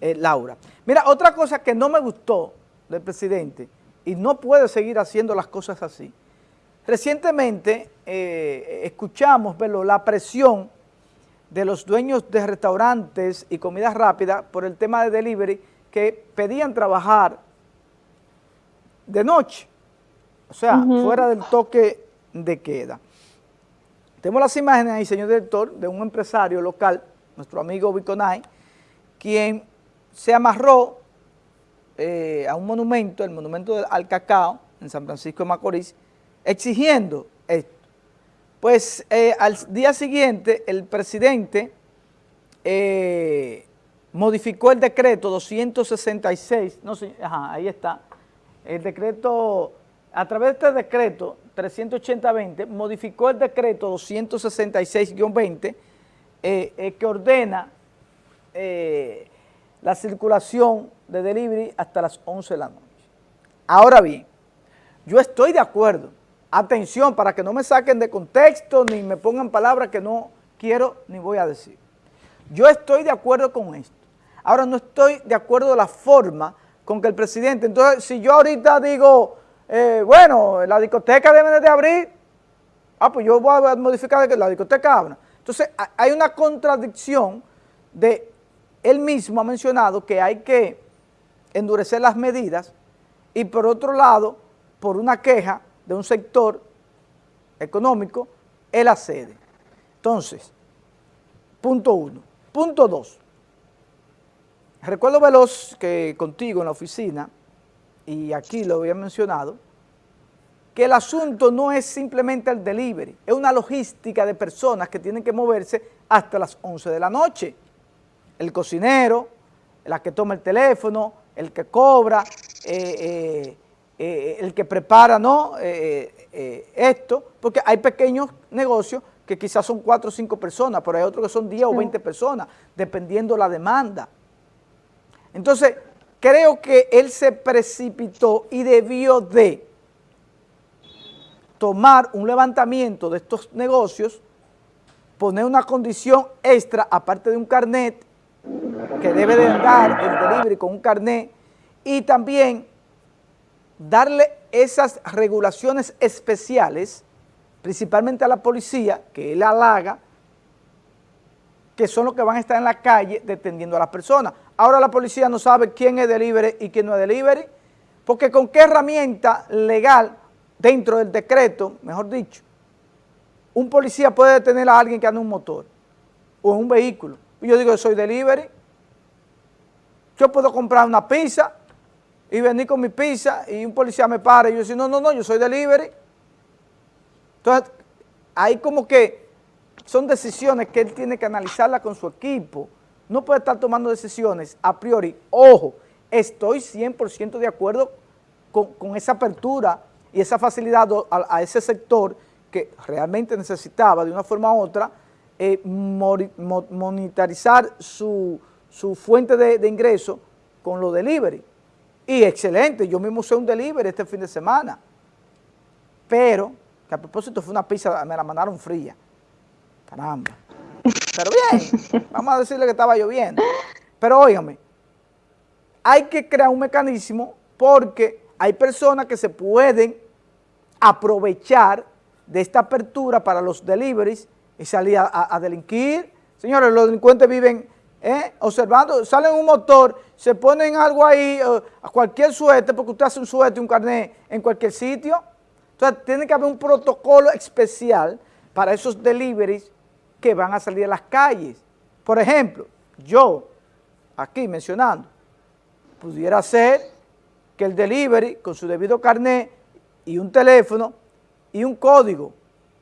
eh, Laura. Mira, otra cosa que no me gustó del presidente, y no puede seguir haciendo las cosas así, recientemente eh, escuchamos, la presión de los dueños de restaurantes y comidas rápidas por el tema de delivery que pedían trabajar de noche, o sea, fuera del toque de queda. Tenemos las imágenes ahí, señor director, de un empresario local, nuestro amigo Biconay, quien se amarró eh, a un monumento, el monumento al cacao, en San Francisco de Macorís, exigiendo esto. Pues eh, al día siguiente el presidente eh, modificó el decreto 266, no sé, ajá, ahí está, el decreto, a través de este decreto 380-20, modificó el decreto 266-20 eh, que ordena la circulación de delivery hasta las 11 de la noche. Ahora bien, yo estoy de acuerdo Atención, para que no me saquen de contexto ni me pongan palabras que no quiero ni voy a decir. Yo estoy de acuerdo con esto. Ahora no estoy de acuerdo la forma con que el presidente, entonces si yo ahorita digo, eh, bueno, la discoteca debe de abrir, ah, pues yo voy a modificar que la discoteca abra. Entonces hay una contradicción de, él mismo ha mencionado que hay que endurecer las medidas y por otro lado, por una queja de un sector económico, él accede. Entonces, punto uno. Punto dos. Recuerdo veloz que contigo en la oficina, y aquí lo había mencionado, que el asunto no es simplemente el delivery, es una logística de personas que tienen que moverse hasta las 11 de la noche. El cocinero, la que toma el teléfono, el que cobra, eh, eh, eh, el que prepara ¿no? Esto, porque hay pequeños negocios que quizás son cuatro o cinco personas, pero hay otros que son 10 o 20 personas, dependiendo la demanda. Entonces, creo que él se precipitó y debió de tomar un levantamiento de estos negocios, poner una condición extra, aparte de un carnet, que debe de dar el delivery con un carnet, y también darle esas regulaciones especiales, principalmente a la policía, que él halaga, que son los que van a estar en la calle detendiendo a las personas. Ahora la policía no sabe quién es delivery y quién no es delivery, porque con qué herramienta legal dentro del decreto, mejor dicho, un policía puede detener a alguien que anda en un motor o en un vehículo. Yo digo, soy delivery, yo puedo comprar una pizza y venir con mi pizza y un policía me para y yo digo, no, no, no, yo soy delivery. Entonces, hay como que son decisiones que él tiene que analizarla con su equipo. No puede estar tomando decisiones a priori. Ojo, estoy 100% de acuerdo con, esa apertura y esa facilidad a, ese sector que realmente necesitaba de una forma u otra eh, su, fuente de, de ingreso con los delivery. Y excelente, yo mismo usé un delivery este fin de semana. Pero, que a propósito fue una pizza, me la mandaron fría. Caramba. Pero bien, vamos a decirle que estaba lloviendo. Pero óigame, hay que crear un mecanismo porque hay personas que se pueden aprovechar de esta apertura para los deliveries y salir a delinquir. Señores, los delincuentes viven ¿eh? observando, salen un motor, se ponen algo ahí, eh, a cualquier suerte, porque usted hace un suerte, un carnet en cualquier sitio. Entonces tiene que haber un protocolo especial para esos deliveries que van a salir a las calles. Por ejemplo, yo, aquí mencionando, pudiera ser que el delivery con su debido carnet y un teléfono y un código,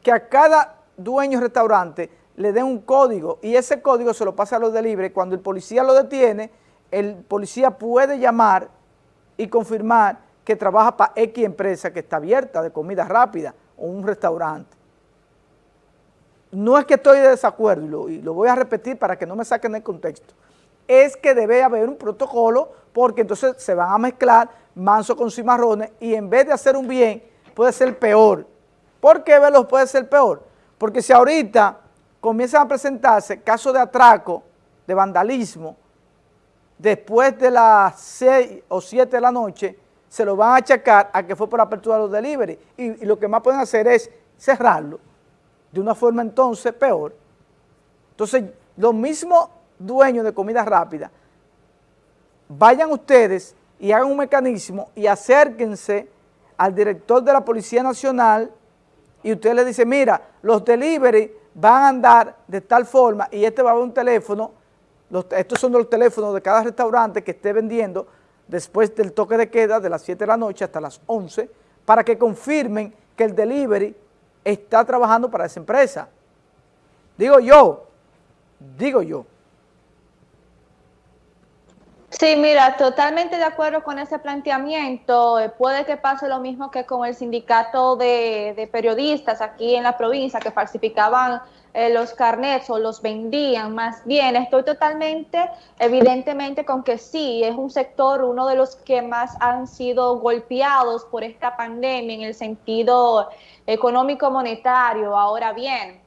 que a cada dueño restaurante le den un código y ese código se lo pasa a los delivery. Cuando el policía lo detiene, el policía puede llamar y confirmar que trabaja para X empresa que está abierta de comida rápida o un restaurante. No es que estoy de desacuerdo y lo, voy a repetir para que no me saquen el contexto. Es que debe haber un protocolo porque entonces se van a mezclar manso con cimarrones y en vez de hacer un bien puede ser peor. ¿Por qué, Velos, puede ser peor? Porque si ahorita comienzan a presentarse casos de atraco, de vandalismo, después de las 6 o 7 de la noche, se lo van a achacar a que fue por apertura de los delivery. Y, lo que más pueden hacer es cerrarlo de una forma entonces peor. Entonces, los mismos dueños de comida rápida, vayan ustedes y hagan un mecanismo y acérquense al director de la Policía Nacional y usted le dice, mira, los delivery van a andar de tal forma y este va a haber un teléfono, estos son los teléfonos de cada restaurante que esté vendiendo después del toque de queda de las 7 de la noche hasta las 11 para que confirmen que el delivery está trabajando para esa empresa. Digo yo, digo yo. Sí, mira, totalmente de acuerdo con ese planteamiento. Eh, puede que pase lo mismo que con el sindicato de, periodistas aquí en la provincia que falsificaban eh, los carnets o los vendían. Más bien, estoy totalmente, evidentemente, con que sí, es un sector, uno de los que más han sido golpeados por esta pandemia en el sentido económico-monetario. Ahora bien,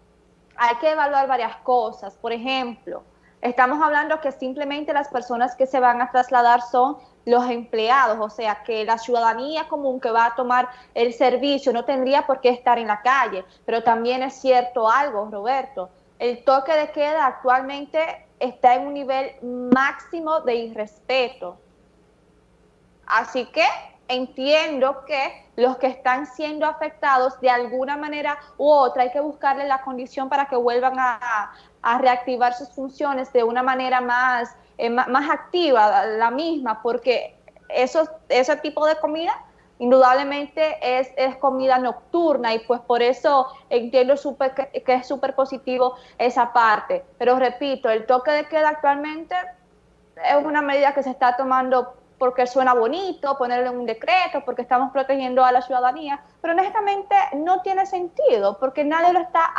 hay que evaluar varias cosas. Por ejemplo, Estamos hablando que simplemente las personas que se van a trasladar son los empleados, o sea que la ciudadanía común que va a tomar el servicio no tendría por qué estar en la calle, pero también es cierto algo, Roberto, el toque de queda actualmente está en un nivel máximo de irrespeto. Así que entiendo que los que están siendo afectados de alguna manera u otra hay que buscarle la condición para que vuelvan a, reactivar sus funciones de una manera más, eh, más, activa, la misma, porque eso, ese tipo de comida indudablemente es, es, comida nocturna y pues por eso entiendo super, que, que, es súper positivo esa parte. Pero repito, el toque de queda actualmente es una medida que se está tomando porque suena bonito ponerlo en un decreto, porque estamos protegiendo a la ciudadanía, pero honestamente no tiene sentido, porque nadie lo está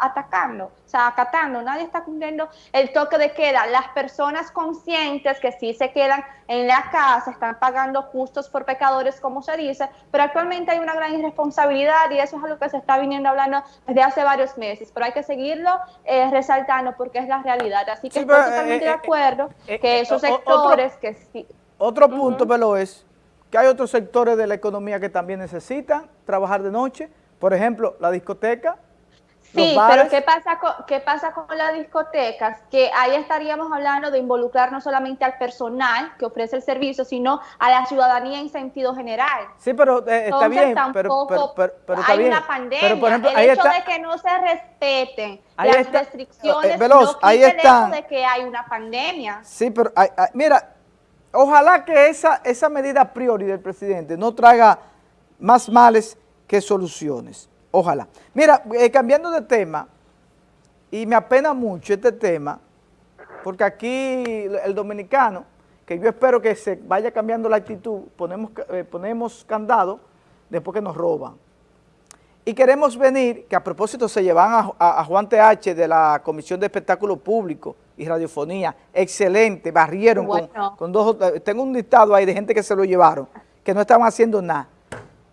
atacando, o sea, acatando, nadie está cumpliendo el toque de queda. Las personas conscientes que sí se quedan en la casa están pagando justos por pecadores, como se dice, pero actualmente hay una gran irresponsabilidad y eso es algo que se está viniendo hablando desde hace varios meses, pero hay que seguirlo eh, resaltando porque es la realidad. Así que estoy totalmente eh, de eh, acuerdo que esos sectores que sí otro punto, pero es que hay otros sectores de la economía que también necesitan trabajar de noche. Por ejemplo, la discoteca. Sí, pero ¿qué pasa, con, ¿qué pasa con las discotecas? Que ahí estaríamos hablando de involucrar no solamente al personal que ofrece el servicio, sino a la ciudadanía en sentido general. Sí, pero eh, está bien, pero, pero, hay una pandemia. el hecho de que no se respeten las restricciones eh, veloz, no ahí el hecho de que hay una pandemia. Sí, pero mira, Ojalá que esa, esa medida a priori del presidente no traiga más males que soluciones. Ojalá. Mira, eh, cambiando de tema, y me apena mucho este tema, porque aquí el dominicano, que yo espero que se vaya cambiando la actitud, ponemos, eh, ponemos candado después que nos roban. Y queremos venir, que a propósito se llevan a, Juan TH de la Comisión de Espectáculo Público y Radiofonía, excelente, barrieron con, dos, tengo un listado ahí de gente que se lo llevaron, que no estaban haciendo nada.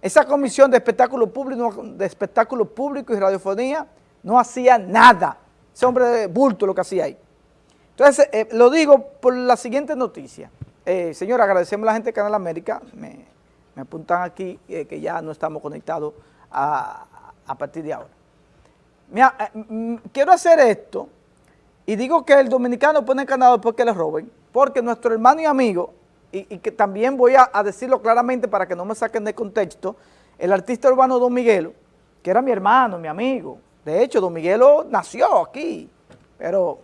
Esa Comisión de Espectáculo Público, de Espectáculo Público y Radiofonía no hacía nada. Ese hombre de bulto lo que hacía ahí. Entonces, eh, lo digo por la siguiente noticia. Eh, señor, agradecemos a la gente de Canal América, me, apuntan aquí eh, que ya no estamos conectados a, partir de ahora. Mira, eh, quiero hacer esto y digo que el dominicano pone canado porque le roben, porque nuestro hermano y amigo, y, que también voy a, decirlo claramente para que no me saquen de contexto, el artista urbano Don Miguelo, que era mi hermano, mi amigo, de hecho Don Miguelo nació aquí, pero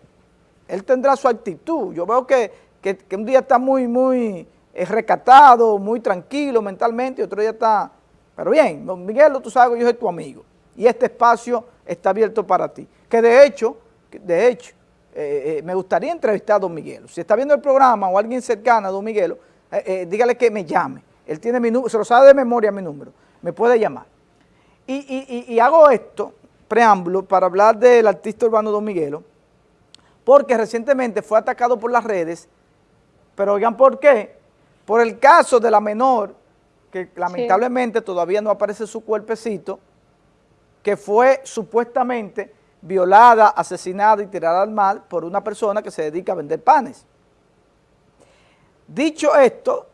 él tendrá su actitud, yo veo que, que un día está muy, muy eh, recatado, muy tranquilo mentalmente, y otro día está pero bien, don Miguel, tú sabes que yo soy tu amigo y este espacio está abierto para ti. Que de hecho, de hecho, eh, eh, me gustaría entrevistar a don Miguel. Si está viendo el programa o alguien cercano a don Miguel, eh, dígale que me llame. Él tiene mi número, se lo sabe de memoria mi número, me puede llamar. Y, hago esto, preámbulo, para hablar del artista urbano Don Miguelo, porque recientemente fue atacado por las redes, pero oigan por qué, por el caso de la menor que lamentablemente todavía no aparece su cuerpecito, que fue supuestamente violada, asesinada y tirada al mal por una persona que se dedica a vender panes. Dicho esto,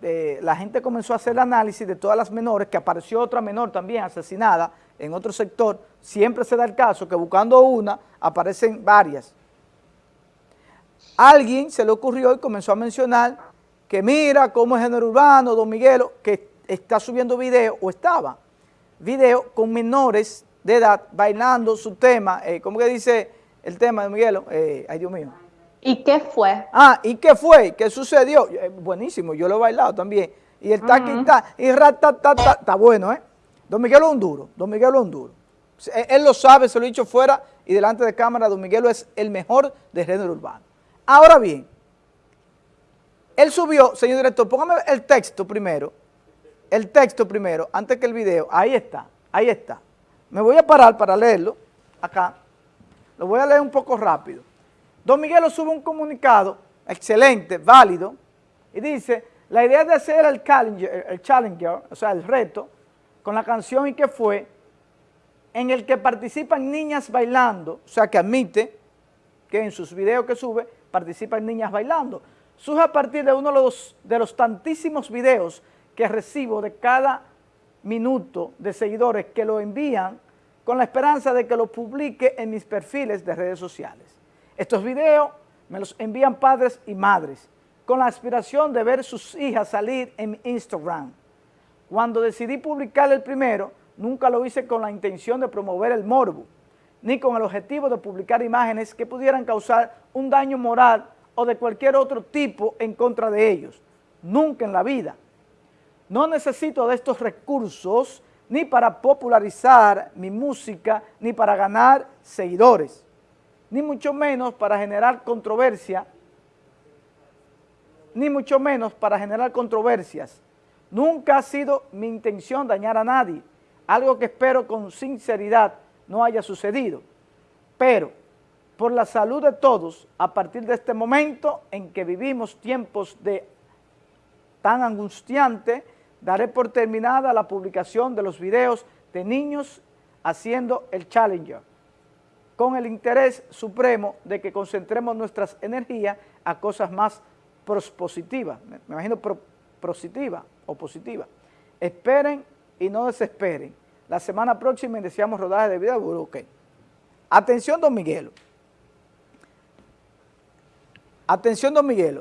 eh, la gente comenzó a hacer el análisis de todas las menores, que apareció otra menor también asesinada en otro sector, siempre se da el caso que buscando una, aparecen varias. Alguien se le ocurrió y comenzó a mencionar que mira cómo es género urbano, Don Miguelo, que está subiendo video, o estaba, video con menores de edad bailando su tema, eh, ¿cómo que dice el tema de Miguelo? Eh, ay, Dios mío. ¿Y qué fue? Ah, ¿y qué fue? ¿Qué sucedió? Eh, buenísimo, yo lo he bailado también. Y el taqui está, y ratatata, está bueno, ¿eh? Don Miguelo es un duro, Don Miguelo es un duro. Él lo sabe, se lo he dicho fuera y delante de cámara, Don Miguelo es el mejor de género urbano. Ahora bien, él subió, señor director, póngame el texto primero, el texto primero, antes que el video, ahí está, ahí está. Me voy a parar para leerlo, acá, lo voy a leer un poco rápido. Don Miguelo sube un comunicado excelente, válido, y dice, la idea de hacer el challenger, el challenger, o sea, el reto, con la canción y que fue, en el que participan niñas bailando, o sea, que admite que en sus videos que sube participan niñas bailando. Surge a partir de uno de los, de los tantísimos videos que recibo de cada minuto de seguidores que lo envían con la esperanza de que lo publique en mis perfiles de redes sociales. Estos videos me los envían padres y madres con la aspiración de ver sus hijas salir en Instagram. Cuando decidí publicar el primero, nunca lo hice con la intención de promover el morbo, ni con el objetivo de publicar imágenes que pudieran causar un daño moral o de cualquier otro tipo en contra de ellos. Nunca en la vida. No necesito de estos recursos ni para popularizar mi música, ni para ganar seguidores ni mucho menos para generar controversia, ni mucho menos para generar controversias. Nunca ha sido mi intención dañar a nadie, algo que espero con sinceridad no haya sucedido. Pero, por la salud de todos, a partir de este momento en que vivimos tiempos de tan angustiante, daré por terminada la publicación de los videos de niños haciendo el Challenger con el interés supremo de que concentremos nuestras energías a cosas más positivas, me imagino positiva o positiva. Esperen y no desesperen. La semana próxima iniciamos rodaje de video, ok. Atención, don Miguelo. Atención, don Miguelo.